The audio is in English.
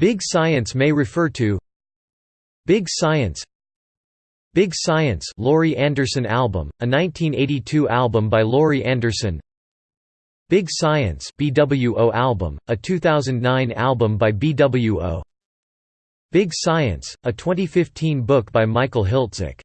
Big Science may refer to Big Science. Big Science Laurie Anderson album, a 1982 album by Laurie Anderson. Big Science BWO album, a 2009 album by BWO Big Science, a 2015 book by Michael Hiltzik.